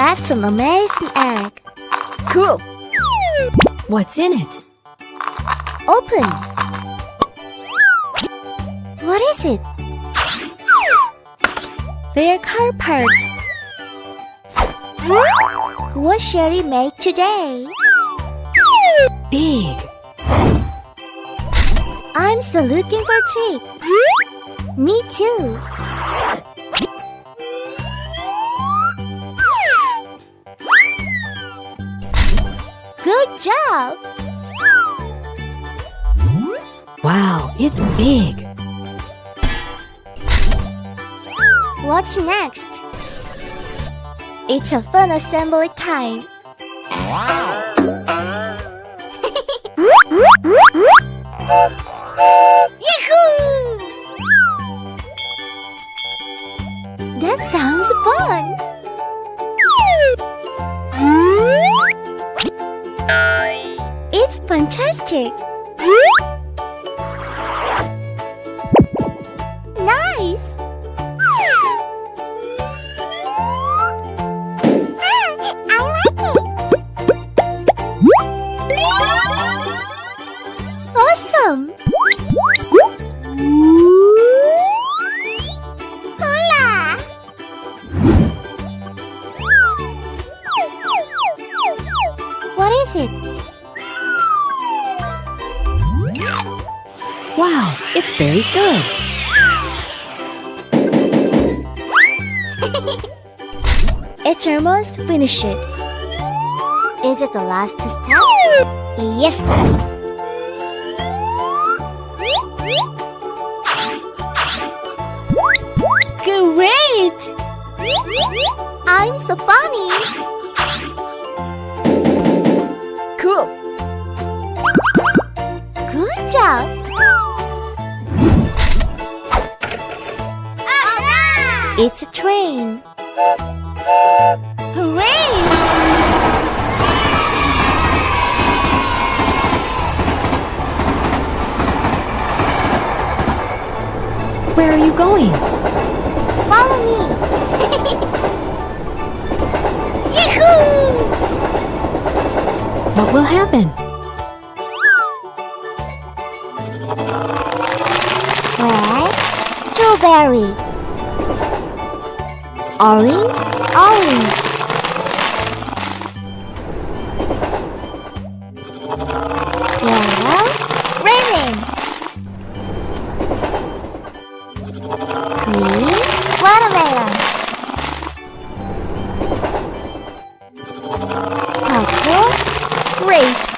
That's an amazing egg. Cool. What's in it? Open. What is it? They're car parts. What shall we make today? Big. I'm still looking for treat. Me too. Job. Wow, it's big. What's next? It's a fun assembly time. Yahoo! That sounds fun. It's fantastic. Nice. Ah, I like it. Awesome. Hola. What is it? Wow, it's very good. It's almost finished. Is it the last step? Yes. Great! I'm so funny. It's a train. Hooray! Where are you going? Follow me! Yahoo! What will happen? Red, strawberry. Orange, orange. Yellow, lemon. Green, watermelon. Purple, grape.